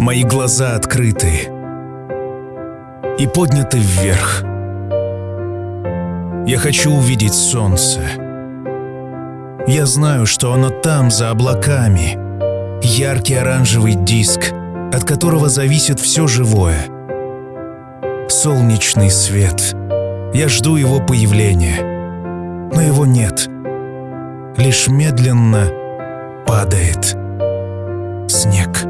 Мои глаза открыты и подняты вверх. Я хочу увидеть солнце. Я знаю, что оно там, за облаками. Яркий оранжевый диск, от которого зависит все живое. Солнечный свет. Я жду его появления. Но его нет. Лишь медленно падает снег.